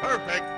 Perfect.